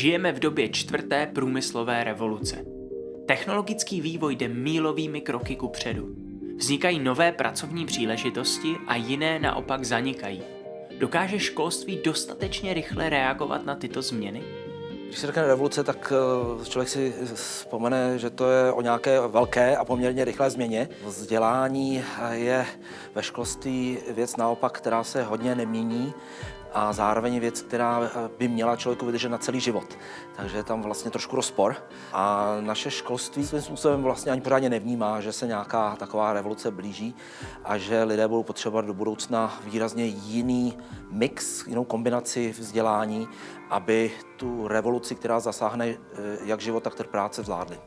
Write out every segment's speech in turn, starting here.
Žijeme v době čtvrté průmyslové revoluce. Technologický vývoj jde mílovými kroky ku předu. Vznikají nové pracovní příležitosti a jiné naopak zanikají. Dokáže školství dostatečně rychle reagovat na tyto změny? Když se řekne revoluce, tak eh, člověk si vzpomene, že to je o nějaké velké a poměrně rychlé změně. Vzdělání je ve školství věc naopak, která se hodně nemění a zároveň věc, která eh, by měla člověku vydržet na celý život. Takže je tam vlastně trošku rozpor. A naše školství svým způsobem vlastně ani pořádně nevnímá, že se nějaká taková revoluce blíží a že lidé budou potřebovat do budoucna výrazně jiný mix, jinou kombinaci vzdělání, aby tu revoluci, která zasáhne eh, jak život, tak trh práce, zvládli.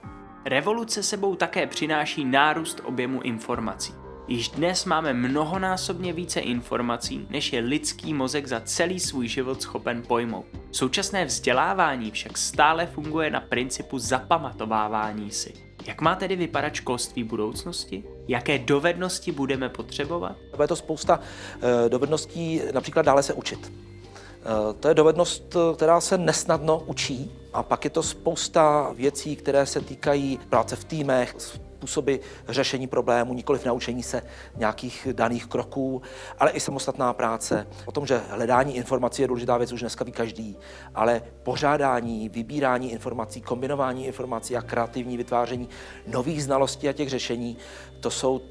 Revoluce sebou také přináší nárůst objemu informací. Již dnes máme mnohonásobně více informací, než je lidský mozek za celý svůj život schopen pojmout. Současné vzdělávání však stále funguje na principu zapamatovávání si. Jak má tedy vypadat školství budoucnosti? Jaké dovednosti budeme potřebovat? Je to spousta eh, dovedností, například dále se učit. Eh, to je dovednost, která se nesnadno učí. A pak je to spousta věcí, které se týkají práce v týmech, způsoby řešení problémů, nikoli v naučení se nějakých daných kroků, ale i samostatná práce. O tom, že hledání informací je důležitá věc, už dneska ví každý, ale pořádání, vybírání informací, kombinování informací a kreativní vytváření nových znalostí a těch řešení, to jsou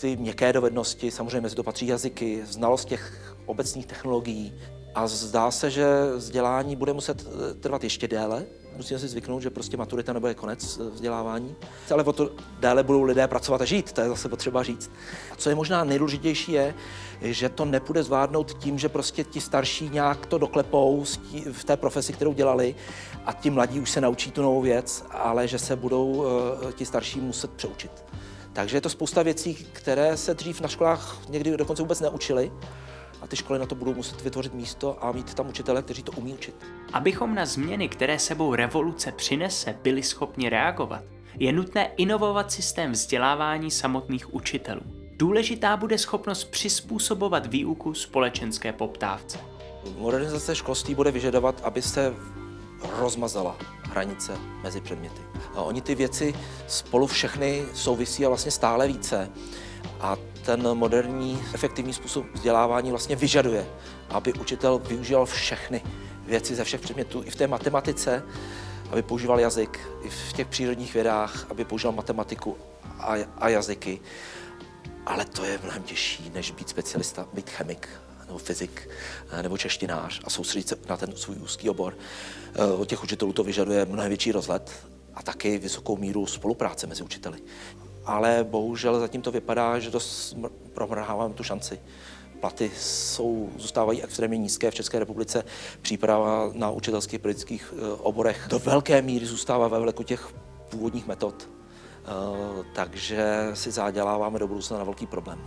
ty měkké dovednosti, samozřejmě mezi to patří jazyky, znalost těch obecných technologií. A zdá se, že vzdělání bude muset trvat ještě déle, musíme si zvyknout, že prostě maturita nebude konec eh, vzdělávání, ale o to déle budou lidé pracovat a žít, to je zase potřeba říct. A co je možná nejdůležitější je, že to nepůjde zvládnout tím, že prostě ti starší nějak to doklepou v té profesi, kterou dělali a ti mladí už se naučí tu novou věc, ale že se budou eh, ti starší muset přeučit. Takže je to spousta věcí, které se dřív na školách někdy dokonce vůbec neučily a ty školy na to budou muset vytvořit místo a mít tam učitele, kteří to umí učit. Abychom na změny, které sebou revoluce přinese, byli schopni reagovat, je nutné inovovat systém vzdělávání samotných učitelů. Důležitá bude schopnost přizpůsobovat výuku společenské poptávce. Modernizace školství bude vyžadovat, aby se rozmazala hranice mezi předměty. A oni ty věci spolu všechny souvisí a vlastně stále více. A ten moderní efektivní způsob vzdělávání vlastně vyžaduje, aby učitel využíval všechny věci ze všech předmětů, i v té matematice, aby používal jazyk, i v těch přírodních vědách, aby používal matematiku a, a jazyky. Ale to je mnohem těžší, než být specialista, být chemik nebo fyzik nebo češtinář a soustředit se na ten svůj úzký obor. Eh, od těch učitelů to vyžaduje mnohem větší rozhled a taky vysokou míru spolupráce mezi učiteli ale bohužel zatím to vypadá, že dost promrháváme tu šanci. Platy jsou, zůstávají extrémně nízké v České republice. Příprava na učitelských politických eh, oborech do velké míry zůstává ve vleku těch původních metod. Eh, takže si zaděláváme do budoucna na velký problém.